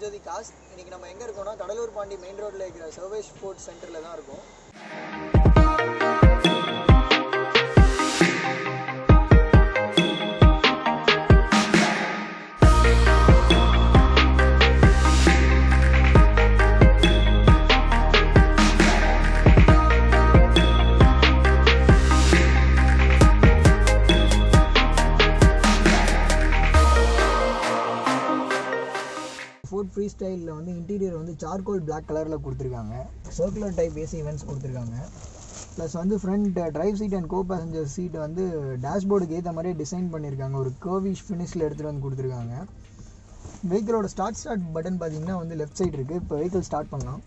Cos இன்னைக்கு நம்ம எங்கே இருக்கோம்னா கடலூர் பாண்டி மெயின் ரோட்டில் இருக்கிற சர்வேஷ் ஸ்போர்ட்ஸ் சென்டரில் தான் இருக்கோம். ஃப்ரீ ஸ்டைலில் வந்து இன்டீரியர் வந்து சார்கோல் பிளாக் கலரில் கொடுத்துருக்காங்க. சர்க்குலர் டைப் ஏசி இவெண்ட்ஸ் கொடுத்துருக்காங்க. ப்ளஸ் வந்து front drive seat and co passenger seat வந்து டேஷ்போர்டுக்கு ஏற்ற மாதிரியே டிசைன் பண்ணியிருக்காங்க ஒரு கர்விஷ் ஃபினிஷில் எடுத்துகிட்டு வந்து கொடுத்துருக்காங்க. வெஹிக்கிளோட ஸ்டார்ட் ஸ்டார்ட் பட்டன் பார்த்தீங்கன்னா வந்து லெஃப்ட் சைடு இருக்குது இப்போ வெஹிக்கிள் ஸ்டார்ட் பண்ணலாம்.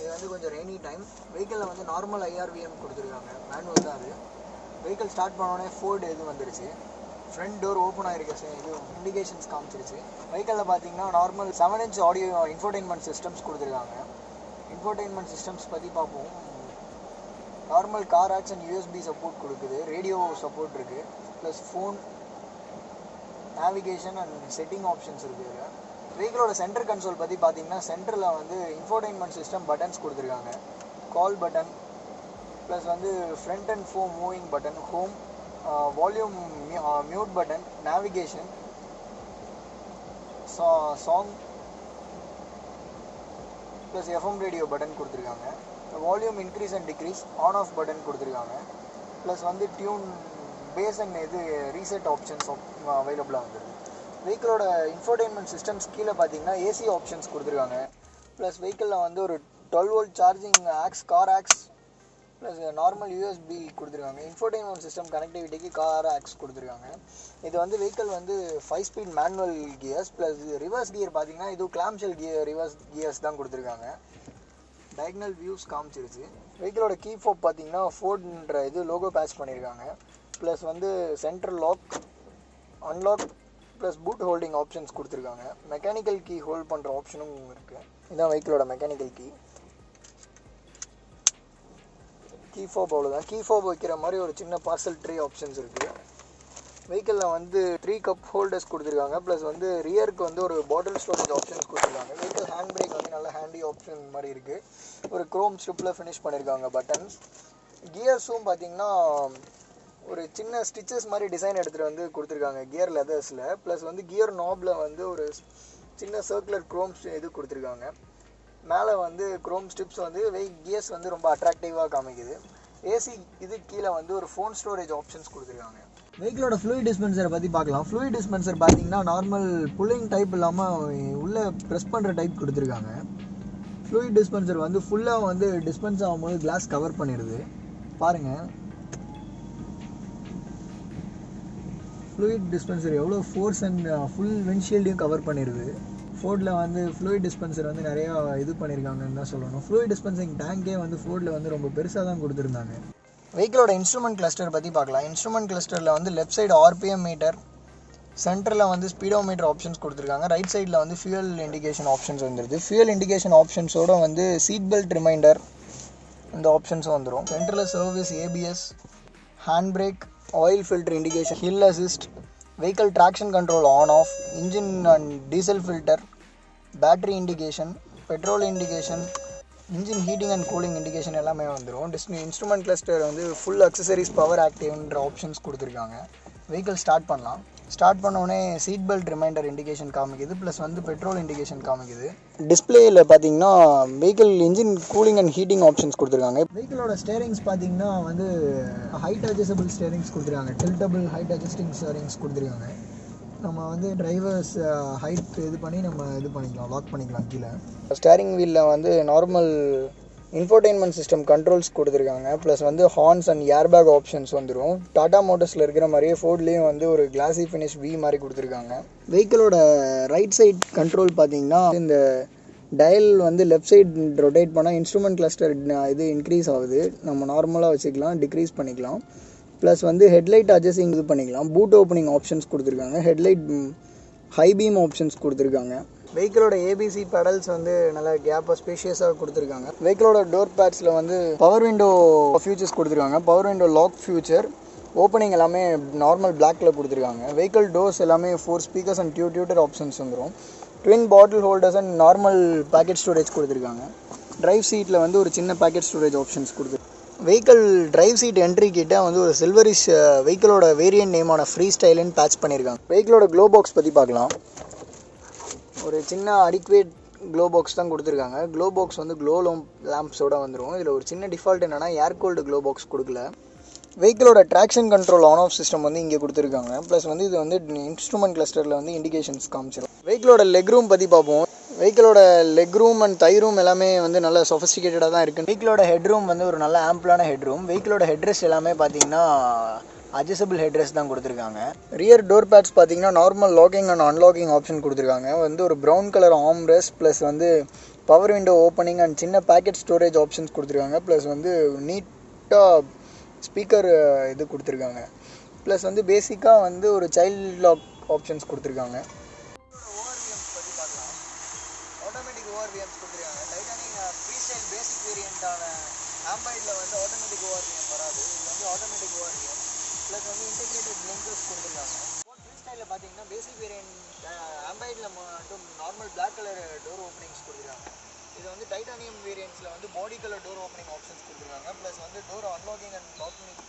இது வந்து கொஞ்சம் ரெய்னி டைம் வெஹிக்கிளில் வந்து நார்மல் ஐஆர்விஎம் கொடுத்துருக்காங்க. மேனுவல் தான் அது. வெஹிக்கிள் ஸ்டார்ட் பண்ணோடனே ஃபோர்டு இது வந்துருச்சு. ஃப்ரண்ட் டோர் ஓப்பன் ஆகிருக்க இது இண்டிகேஷன்ஸ் காமிச்சிருச்சு. வெஹிக்கிளில் பார்த்தீங்கன்னா normal seven inch audio infotainment systems கொடுத்துருக்காங்க. இன்ஃபோர்டைன்மெண்ட் சிஸ்டம்ஸ் பற்றி பார்ப்போம். Normal car aux and USB support கொடுக்குது. ரேடியோ சப்போர்ட் இருக்குது plus phone navigation and setting options இருக்குது இதில். வெஹிக்கிளோட சென்டர் கன்சோல் பற்றி பார்த்தீங்கன்னா சென்டரில் வந்து இன்ஃபோர்டைன்மெண்ட் சிஸ்டம் பட்டன்ஸ் கொடுத்துருக்காங்க. கால் பட்டன் ப்ளஸ் வந்து ஃப்ரண்ட் அண்ட் ஃபோ moving button home volume mute button navigation சா song plus FM radio button கொடுத்துருக்காங்க. Volume increase and decrease on off button கொடுத்துருக்காங்க. ப்ளஸ் வந்து டியூன் பேஸ் அண்ட் இது reset options அவைலபிளாக வந்துருக்கு வெஹிக்கிளோட இன்ஃபோர்டைன்மெண்ட் சிஸ்டம்ஸ் கீழே பார்த்தீங்கன்னா ஏசி ஆப்ஷன்ஸ் கொடுத்துருக்காங்க. ப்ளஸ் வெஹிக்கிளில் வந்து ஒரு twelve volt charging aux car aux plus normal USB கொடுத்துருக்காங்க. இன்ஃபோர்டைன்மெண்ட் சிஸ்டம் கனெக்டிவிட்டிக்கு கார் ஆக்ஸ் கொடுத்துருக்காங்க. இது வந்து வெஹிக்கிள் வந்து five speed manual gears plus reverse gear பார்த்தீங்கன்னா இது கிளாம்ஷெல் கியர் ரிவர்ஸ் கியர்ஸ் தான் கொடுத்துருக்காங்க. டயக்னல் வியூஸ் காமிச்சிருச்சு. வெஹிக்கிளோட கீ ஃபோப் பார்த்தீங்கன்னா ஃபோர்டுன்ற இது லோகோ பேட்ச் பண்ணியிருக்காங்க ப்ளஸ் வந்து central lock unlock plus boot holding options கொடுத்துருக்காங்க. மெக்கானிக்கல் கீ ஹோல்ட் பண்ணுற ஆப்ஷனும் இருக்குது இதுதான் வெஹிக்கிளோட மெக்கானிக்கல் கீ கீ ஃபோப் அவ்வளோதான் கீ ஃபோப் வைக்கிற மாதிரி ஒரு சின்ன பார்சல் ட்ரீ ஆப்ஷன்ஸ் இருக்குது வெஹிக்கிளில் வந்து த்ரீ கப் ஹோல்டர்ஸ் கொடுத்துருக்காங்க. ப்ளஸ் வந்து ரியருக்கு வந்து ஒரு பாட்டில் ஸ்டோரேஜ் ஆப்ஷன்ஸ் கொடுத்துருக்காங்க. வெஹிக்கிள் ஹேண்ட் பிரேக் வந்து நல்ல ஹேண்டி ஆப்ஷன் மாதிரி இருக்குது ஒரு க்ரோம் ஸ்ட்ரிப்பில் ஃபினிஷ் பண்ணியிருக்காங்க பட்டன்ஸ் கியர்ஸும் பார்த்தீங்கன்னா ஒரு சின்ன ஸ்டிச்சஸ் மாதிரி டிசைன் எடுத்துகிட்டு வந்து கொடுத்துருக்காங்க கியர் லெதர்ஸில் ப்ளஸ் வந்து கியர் நாபில் வந்து ஒரு சின்ன சர்க்குலர் க்ரோம் இது கொடுத்துருக்காங்க. மேலே வந்து குரோம் ஸ்ட்ரிப்ஸ் வந்து வெய் கியர்ஸ் வந்து ரொம்ப அட்ராக்டிவாக காமிக்குது. ஏசி இது கீழே வந்து ஒரு ஃபோன் ஸ்டோரேஜ் ஆப்ஷன்ஸ் கொடுத்துருக்காங்க. வெஹிக்கிளோட ஃப்ளூயிட் டிஸ்பென்சரை பற்றி பார்க்கலாம். ஃப்ளூயிட் டிஸ்பென்சர் பார்த்தீங்கன்னா நார்மல் புல்லிங் டைப் இல்லாமல் உள்ளே ப்ரெஸ் பண்ணுற டைப் கொடுத்துருக்காங்க. ஃப்ளூயிட் டிஸ்பென்சர் வந்து ஃபுல்லாக வந்து டிஸ்பென்ஸ் ஆகும்போது கிளாஸ் கவர் பண்ணிடுது. பாருங்கள் ஃப்ளூயிட் டிஸ்பென்சர் எவ்வளோ ஃபோர்ஸ் அண்ட் ஃபுல் விண்ட்ஷீல்டையும் கவர் பண்ணிடுது. ஃபோர்டில் வந்து ஃப்ளூயிட் டிஸ்பென்சர் வந்து நிறையா இது பண்ணியிருக்காங்கன்னு தான் சொல்லணும். ஃப்ளூயிட் டிஸ்பென்சிங் டேங்கே வந்து ஃபோர்டில் வந்து ரொம்ப பெருசாக தான் கொடுத்துருந்தாங்க. வெஹிக்கிளோட இன்ஸ்ட்ருமெண்ட் கிளஸ்டர் பற்றி பார்க்கலாம். இன்ஸ்ட்ருமெண்ட் கிளஸ்டரில் வந்து லெஃப்ட் சைடு ஆர்பிஎம் மீட்டர் சென்டரில் வந்து ஸ்பீடோ மீட்டர் ஆப்ஷன்ஸ் கொடுத்துருக்காங்க. ரைட் சைடில் வந்து ஃபியூயல் இண்டிகேஷன் ஆப்ஷன்ஸ் வந்துருது. ஃபியூயல் இண்டிகேஷன் ஆப்ஷன்ஸோட வந்து சீட் பெல்ட் ரிமைண்டர் இந்த ஆப்ஷன்ஸும் வந்துடும் சென்டரில் service ABS hand brake oil filter indication hill assist vehicle traction control on off engine and diesel filter battery indication petrol indication engine heating and cooling indication எல்லாமே வந்துடும் டிஸ்னி instrument cluster வந்து full accessories power ஆக்டிவ்ன்ற options கொடுத்துருக்காங்க. Vehicle start பண்ணலாம். Start பண்ணோடனே seat belt reminder indication காமிக்குது plus வந்து பெட்ரோல் இண்டிகேஷன் காமிக்குது. டிஸ்பிளேயில் பார்த்தீங்கன்னா vehicle engine cooling and heating options கொடுத்துருக்காங்க. வெஹிக்கிளோட ஸ்டேரிங்ஸ் பார்த்தீங்கன்னா வந்து ஹைட் அட்ஜஸ்டபிள் ஸ்டேரிங்ஸ் கொடுத்துருக்காங்க. டில்டபிள் ஹைட் அட்ஜஸ்டிங் ஸ்டேரிங்ஸ் கொடுத்துருக்காங்க. நம்ம வந்து டிரைவர்ஸ் ஹைட் இது பண்ணி நம்ம இது பண்ணிக்கலாம் லாக் பண்ணிக்கலாம் கீழே. ஸ்டேரிங் வீலில் வந்து நார்மல் இன்ஃபோர்டைன்மெண்ட் சிஸ்டம் கண்ட்ரோல்ஸ் கொடுத்துருக்காங்க. ப்ளஸ் வந்து ஹார்ன்ஸ் அண்ட் ஏர்பேக் ஆப்ஷன்ஸ் வந்துடும் டாடா மோட்டர்ஸில் இருக்கிற மாதிரியே ஃபோர்ட்லேயும் வந்து ஒரு கிளாசி ஃபினிஷ் வி மாதிரி கொடுத்துருக்காங்க. வெஹிக்கிளோட ரைட் சைட் கண்ட்ரோல் பார்த்தீங்கன்னா இந்த டயல் வந்து லெஃப்ட் சைடு ரொட்டேட் பண்ணால் இன்ஸ்ட்ருமெண்ட் கிளஸ்டர் இது இன்க்ரீஸ் ஆகுது. நம்ம நார்மலாக வச்சுக்கலாம் டிக்ரீஸ் பண்ணிக்கலாம். ப்ளஸ் வந்து ஹெட்லைட் அட்ஜஸ்டிங் இது பண்ணிக்கலாம். பூட் ஓப்பனிங் ஆப்ஷன்ஸ் கொடுத்துருக்காங்க. ஹெட்லைட் ஹை பீம் ஆப்ஷன்ஸ் கொடுத்துருக்காங்க. வெஹிக்கிளோட ஏபிசி பெடல்ஸ் வந்து நல்லா கேப்பாக ஸ்பேஷியஸாக கொடுத்துருக்காங்க. வெஹிக்கிளோட டோர் பேட்ஸில் வந்து பவர் விண்டோ ஃபியூச்சர்ஸ் கொடுத்துருக்காங்க. Power window lock feature opening எல்லாமே நார்மல் பிளாக்ல கொடுத்துருக்காங்க. வெஹிக்கிள் டோர்ஸ் எல்லாமே ஃபோர் ஸ்பீக்கர்ஸ் அண்ட் டியூ டியூட்டர் ஆப்ஷன்ஸ் வந்துடும் twin bottle holders and normal pocket storage கொடுத்துருக்காங்க. ட்ரைவ் சீட்டில் வந்து ஒரு சின்ன பேக்கெட் ஸ்டோரேஜ் ஆப்ஷன்ஸ் கொடுத்துருக்காங்க வெஹிக்கிள் டிரைவ் சீட் என்ட்ரி கிட்ட வந்து ஒரு சில்வரிஷ் வெஹிக்கிளோட வேரியன்ட் நேமான ஃப்ரீ ஸ்டைலுன்னு பேட்ச் பண்ணியிருக்காங்க வெஹிக்கிளோட க்ளோ பாக்ஸ் பற்றி பார்க்கலாம். ஒரு சின்ன அடிக்குவேட் க்ளோ பாக்ஸ் தான் கொடுத்துருக்காங்க. க்ளோ பாக்ஸ் வந்து க்ளோ லேம்ப்ஸோட வந்துடும் இதில் ஒரு சின்ன டிஃபால்ட் என்னென்னா ஏர் கோல்டு க்ளோ பாக்ஸ் கொடுக்கல. வெஹிக்கிளோட traction control on off system வந்து இங்கே கொடுத்துருக்காங்க. ப்ளஸ் வந்து இது வந்து இன்ஸ்ட்ருமெண்ட் கிளஸ்டரில் வந்து இண்டிகேஷன்ஸ் காமிச்சிடும் வெஹிக்கிளோட லெக் ரூம் பற்றி பார்ப்போம். வெஹிக்கிளோட leg room and thigh room எல்லாமே வந்து நல்ல சொஃபிஸ்டிகேட்டடாக தான் இருக்குது வெஹிக்கிளோட ஹெட் ரூம் வந்து ஒரு நல்ல ஆம்பிளான ஹெட் ரூம் வெஹிக்கிளோட ஹெட்ரெஸ் எல்லாமே பார்த்தீங்கன்னா அட்ஜஸ்டபிள் ஹெட்ரெஸ் தான் கொடுத்துருக்காங்க. ரியர் டோர் பேட்ஸ் பார்த்தீங்கன்னா normal locking and unlocking option கொடுத்துருக்காங்க. வந்து ஒரு brown colour arm rest plus வந்து பவர் விண்டோ ஓப்பனிங் அண்ட் சின்ன பேக்கெட் ஸ்டோரேஜ் ஆப்ஷன்ஸ் கொடுத்துருக்காங்க. ப்ளஸ் வந்து நீட்டாக ஸ்பீக்கர் இது கொடுத்துருக்காங்க. ப்ளஸ் வந்து பேசிக்காக வந்து ஒரு சைல்டு லாக் ஆப்ஷன்ஸ் கொடுத்துருக்காங்க. ஆம்பைடில் வந்து ஆட்டோமேட்டிக் ஓஆர்டிஎம் வராது. இது வந்து ஆட்டோமேட்டிக் ஓஆர்டிஎம் ப்ளஸ் வந்து இன்டெகிரேட்டட் பிளிங்கர்ஸ் கொடுத்துருக்காங்க. ஃப்ரீ ஸ்டைலில் பார்த்தீங்கன்னா பேசிக் வேரியன்ட் ஆம்பைடில் மட்டும் normal black colour door openings கொடுத்துருக்காங்க. இது வந்து டைட்டானியம் வேரியன்ட்ஸில் வந்து body colour door opening options கொடுத்துருக்காங்க. ப்ளஸ் வந்து door unlocking and locking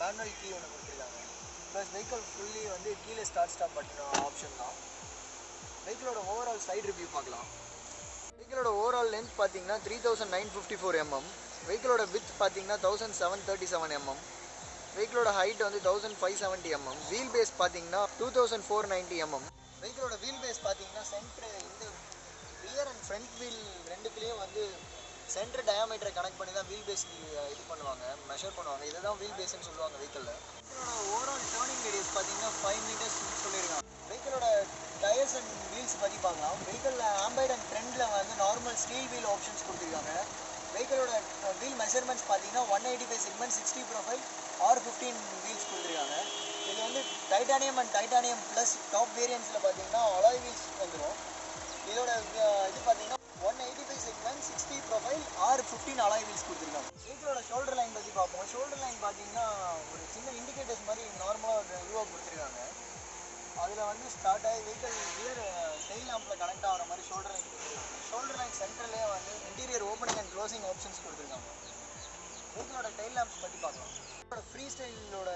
manual key ஒன்று கொடுத்துருக்காங்க. ப்ளஸ் வெஹிக்கிள் ஃபுல்லி வந்து கீழே ஸ்டார்ட் ஸ்டாப் பண்ணுற ஆப்ஷன் தான். வெஹிக்கிளோட ஓவரால் சைடு ரிவ்யூ பார்க்கலாம். வெஹிக்கிளோட ஓவரால் லென்த் பார்த்தீங்கன்னா three thousand nine fifty four mm வெஹிக்கிளோட width பார்த்தீங்கன்னா thousand seven thirty seven mm வெஹிக்கிளோட ஹைட் வந்து thousand five seventy mm wheel base பார்த்தீங்கன்னா two thousand four ninety mm வெஹிக்கிளோட வீல் பேஸ் பார்த்தீங்கன்னா centre இந்த ரியர் அண்ட் ஃப்ரண்ட் வீல் ரெண்டுக்குலேயும் வந்து centre டயாமீட்டரை connect பண்ணி தான் வீல் பேஸ் இது பண்ணுவாங்க மெஷர் பண்ணுவாங்க. இதை தான் வீல் பேஸ்னு சொல்லுவாங்க வெஹிக்கிளில் ஓவரால் டேர்னிங் ரேடியஸ் பார்த்தீங்கன்னா ஃபைவ் மீட்டர்ஸ் சொல்லியிருக்காங்க. வெஹிக்கிளோட டயர்ஸ் அண்ட் வீல்ஸ் பற்றி பார்க்கலாம். வெஹிக்கிளில் ஆம்பைட் அண்ட் ஃப்ரெண்டில் வந்து நார்மல் ஸ்டீல் வீல் ஆப்ஷன்ஸ் கொடுத்துருக்காங்க. வெஹிக்கிளோட வீல் மெஷர்மெண்ட்ஸ் பார்த்தீங்கன்னா one eighty five segment sixty profile R fifteen wheels கொடுத்துருக்காங்க. இது வந்து titanium and titanium plus top வேரியன்ஸில் பார்த்தீங்கன்னா அலாய் வீல்ஸ் வந்துடும் இதோட இது பார்த்தீங்கன்னா one eighty five segment sixty profile R fifteen alloy wheels கொடுத்துருக்காங்க. வெஹிக்கிளோட ஷோல்டர் லைன் பற்றி பார்ப்போம். ஷோல்டர் லைன் பார்த்தீங்கன்னா ஒரு சின்ன இண்டிகேட்டர்ஸ் மாதிரி நார்மலாக ஒரு இதுவாக கொடுத்துருக்காங்க. அதில் வந்து ஸ்டார்ட் ஆகி வெஹிக்கிள் கியர் டெயில் லேம்பில் கனெக்ட் ஆகிற மாதிரி ஷோல்டர் லைன் ஷோல்டர் லைன் சென்டர்லேயே வந்து இன்டீரியர் ஓப்பனிங் க்ளோசிங் ஆப்ஷன்ஸ் கொடுத்துருக்காங்க. வெஹிக்கிளோட டெயில் லேம்ப்ஸ் பற்றி பார்க்கலாம். இதோட ஃப்ரீ ஸ்டைலோட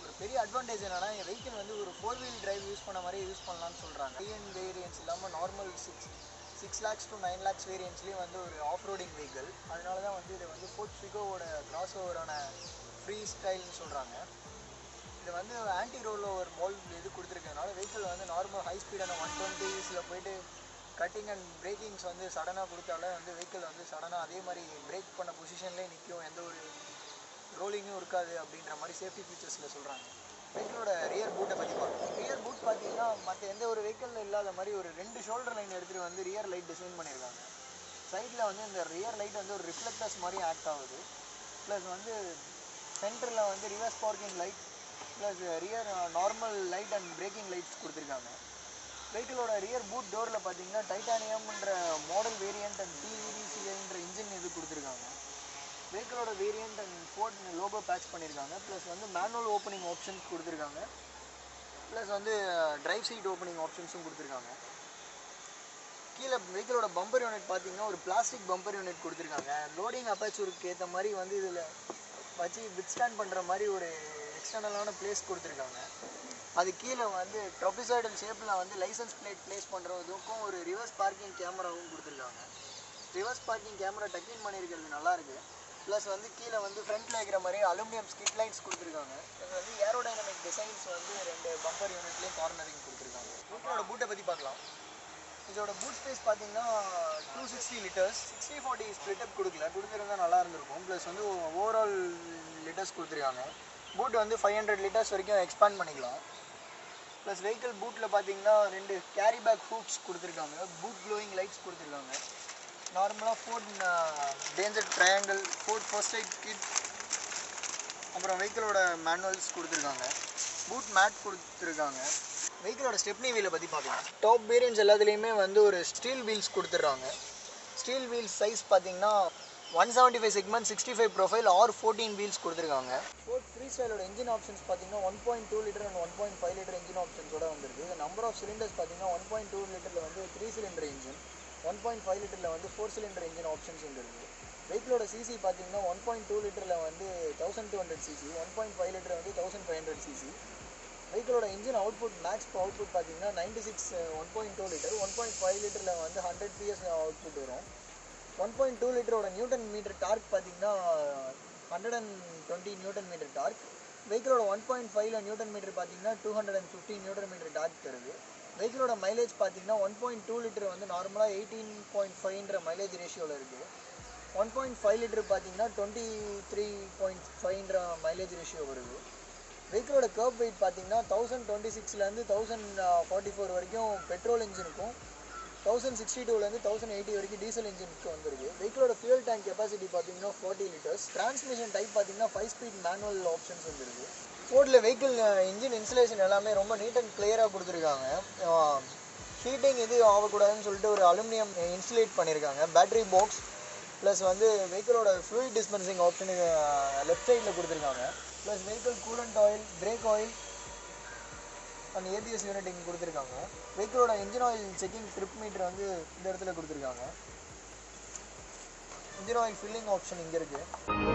ஒரு பெரிய அட்வான்டேஜ் என்னன்னா என் வெஹிக்கிள் வந்து ஒரு ஃபோர் வீல் டிரைவ் யூஸ் பண்ண மாதிரி யூஸ் பண்ணலாம்னு சொல்கிறாங்க ஐஎன் வேரியன்ஸ் இல்லாமல் normal six six lakhs to nine lakhs வேரியன்ஸ்லேயும் வந்து ஒரு ஆஃப் ரோடிங் வெஹிக்கிள் அதனால தான் வந்து இதை வந்து ஃபோர்ட் ஃபிகோவோட கிராஸ் ஓவரான ஃப்ரீ ஸ்டைல்னு சொல்கிறாங்க இது வந்து ஆன்டி ரோலில் ஒரு மோல் இது கொடுத்துருக்கனால வெஹிக்கிள் வந்து நார்மல் ஹை ஸ்பீடான ஒன் டுவெண்ட்டிஸில் போயிட்டு கட்டிங் அண்ட் பிரேக்கிங்ஸ் வந்து சடனாக கொடுத்தாலே வந்து வெஹிக்கிள் வந்து சடனாக அதே மாதிரி பிரேக் பண்ண பொசிஷன்லேயே நிற்கும் எந்த ஒரு ரோலிங்கும் இருக்காது அப்படின்ற மாதிரி சேஃப்டி ஃபீச்சர்ஸில் சொல்கிறாங்க வெஹிக்கிளோட ரியர் பூட்டை பற்றி பார்க்கணும் ரியர் பூட் பார்த்தீங்கன்னா மற்ற எந்த ஒரு வெஹிக்கிளில் இல்லாத மாதிரி ஒரு ரெண்டு ஷோல்டர் லைன் எடுத்துகிட்டு வந்து ரியர் லைட் டிசைன் பண்ணியிருக்காங்க சைடில் வந்து இந்த ரியர் லைட் வந்து ஒரு ரிஃப்ளெக்டர்ஸ் மாதிரி ஆக்ட் ஆகுது. ப்ளஸ் வந்து சென்டரில் வந்து reverse parking light plus rear normal light and braking lights கொடுத்துருக்காங்க. வெஹிக்கிளோட ரியர் பூட் டோரில் பார்த்தீங்கன்னா டைட்டானியம்ன்ற மாடல் வேரியண்ட் அண்ட் டிவிடிசிஐன்ற இன்ஜின் இது கொடுத்துருக்காங்க. வெஹிக்கிளோட variant and Ford logo patch பண்ணியிருக்காங்க. ப்ளஸ் வந்து மேனுவல் ஓப்பனிங் ஆப்ஷன்ஸ் கொடுத்துருக்காங்க. ப்ளஸ் வந்து uh, ட்ரைவ் சீட் ஓப்பனிங் ஆப்ஷன்ஸும் கொடுத்துருக்காங்க. கீழே வெஹிக்கிளோட பம்பர் யூனிட் பார்த்தீங்கன்னா ஒரு பிளாஸ்டிக் பம்பர் யூனிட் கொடுத்துருக்காங்க. லோடிங் அப்பாச்சூருக்கு ஏற்ற மாதிரி வந்து இதில் வச்சு வித்ஸ்டாண்ட் பண்ணுற மாதிரி ஒரு எக்ஸ்டர்னலான பிளேஸ் கொடுத்துருக்காங்க. அது கீழே வந்து ட்ரொபிசைடல் ஷேப்பில் வந்து லைசன்ஸ் பிளேட் ப்ளேஸ் பண்ணுறதுக்கும் ஒரு ரிவர்ஸ் பார்க்கிங் கேமராவும் கொடுத்துருக்காங்க. ரிவர்ஸ் பார்க்கிங் கேமரா டக்கின் பண்ணியிருக்கிறது நல்லாயிருக்கு ப்ளஸ் வந்து கீழே வந்து ஃப்ரண்ட்டில் இருக்கிற மாதிரி அலுமினியம் ஸ்கிட் லைட்ஸ் கொடுத்துருக்காங்க. இது வந்து ஏரோடைனமிக் டிசைன்ஸ் வந்து ரெண்டு பம்பர் யூனிட்லேயும் கார்னரிங் கொடுத்துருக்காங்க. பூட்டோட பூட்டை பற்றி பார்க்கலாம். இதோட பூட் ஸ்பேஸ் பார்த்தீங்கன்னா two sixty litres sixty forty split up கொடுக்கல. கொடுத்துருந்தா நல்லா இருந்திருக்கும். ப்ளஸ் வந்து ஓவரால் லிட்டர்ஸ் கொடுத்துருக்காங்க. பூட் வந்து ஃபைவ் ஹண்ட்ரட் லிட்டர்ஸ் வரைக்கும் எக்ஸ்பேண்ட் பண்ணிக்கலாம். ப்ளஸ் வெஹிக்கிள் பூட்டில் பார்த்தீங்கன்னா ரெண்டு கேரி பேக் ஹூப்ஸ் கொடுத்துருக்காங்க. பூட் க்ளோயிங் லைட்ஸ் கொடுத்துருக்காங்க. நார்மலாக Ford danger triangle Ford first aid kit அப்புறம் வெஹிக்கிளோட மேனுவல்ஸ் கொடுத்துருக்காங்க. பூட் மேட் கொடுத்துருக்காங்க. வெஹிக்கிளோட ஸ்டெப்னி வீலை பற்றி பார்க்கலாம் டாப் வேரியன்ஸ் எல்லாத்துலேயுமே வந்து ஒரு ஸ்டீல் வீல்ஸ் கொடுத்துட்றாங்க ஸ்டீல் வீல்ஸ் சைஸ் பார்த்தீங்கன்னா one seventy five segment sixty five profile R fourteen wheels கொடுத்துருக்காங்க ஃபோர்ட் த்ரீ ஸ்டைலோட இன்ஜின் ஆப்ஷன்ஸ் பார்த்தீங்கன்னா one point two litre and one point five litre engine ஆப்ஷன்ஸோட வந்துருக்கு. Number of cylinders பார்த்தீங்கன்னா one point two லிட்டரில் வந்து three cylinder engine one point five லிட்டரில் வந்து four cylinder engine options வந்துருக்கு. வெஹிக்கிளோட சிசி பார்த்தீங்கன்னா ஒன் பாயிண்ட் டூ லிட்டரில் வந்து thousand two hundred CC one point five litre வந்து தௌசண்ட் ஃபைவ் ஹண்ட்ரட் சிசி வெஹிக்கிளோட இன்ஜின் அவுட்புட் மேக்ஸ் அவுட்புட் பார்த்தீங்கன்னா ninety six one point two litre one point five லிட்டரில் வந்து ஹண்ட்ரட் பிஎஸ் அவுட்புட் வரும். One point two லிட்டரோட newton metre torque பார்த்தீங்கன்னா hundred and twenty newton metre torque. வெஹிக்கிளோட one point ஃபைவ்ல newton metre பார்த்தீங்கன்னா two hundred and fifty newton metre torque தருது. வெஹிக்கிளோட mileage பார்த்தீங்கன்னா ஒன் பாயிண்ட் டூ லிட்டர் வந்து நார்மலாக எயிட்டீன் பாயிண்ட் ஃபைவ்ன்ற மைலேஜ் ரேஷியோவில் இருக்குது ஒன் பாயிண்ட் ஃபைவ் லிட்டர் பார்த்தீங்கன்னா டுவெண்ட்டி த்ரீ பாயிண்ட் ஃபைவ்ன்ற மைலேஜ் ரேஷியோ வருது. வெஹிக்கிளோட கர்ப் வெயிட் பார்த்தீங்கன்னா தௌசண்ட் டுவெண்ட்டி சிக்ஸ்லேருந்து தௌசண்ட் ஃபார்ட்டி ஃபோர் வரைக்கும் பெட்ரோல் இன்ஜினுக்கும் தௌசண்ட் சிக்ஸ்டி டூலேருந்து தௌசண்ட் எயிட்டி வரைக்கும் டீசல் இன்ஜினுக்கு வந்துருக்கு. வெஹிக்கிளோட ஃபியூல் டேங்க் கெப்பாசிட்டி பார்த்தீங்கன்னா ஃபார்ட்டி லிட்டர்ஸ் டிரான்ஸ்மிஷன் டைப் பார்த்தீங்கன்னா ஃபைவ் ஸ்பீட் மேனுவல் ஆப்ஷன்ஸ் வந்துருக்கு. ஃபோர்டில் வெஹிக்கிள் இன்ஜின் இன்சுலேஷன் எல்லாமே ரொம்ப நீட் அண்ட் கிளியராக கொடுத்துருக்காங்க. ஹீட்டிங் இது ஆகக்கூடாதுன்னு சொல்லிட்டு ஒரு அலுமினியம் இன்சுலேட் பண்ணியிருக்காங்க பேட்டரி பாக்ஸ் ப்ளஸ் வந்து வெஹிக்கிளோட ஃப்ளூயிட் டிஸ்பென்சிங் ஆப்ஷனுக்கு லெஃப்ட் சைடில் கொடுத்துருக்காங்க. Plus vehicle coolant oil brake oil அந்த ஏபிஎஸ் யூனிட் இங்கே கொடுத்துருக்காங்க. வெஹிக்கிளோட engine oil checking trip meter வந்து இந்த இடத்துல கொடுத்துருக்காங்க. இன்ஜின் ஆயில் ஃபில்லிங் ஆப்ஷன் இங்கே இருக்குது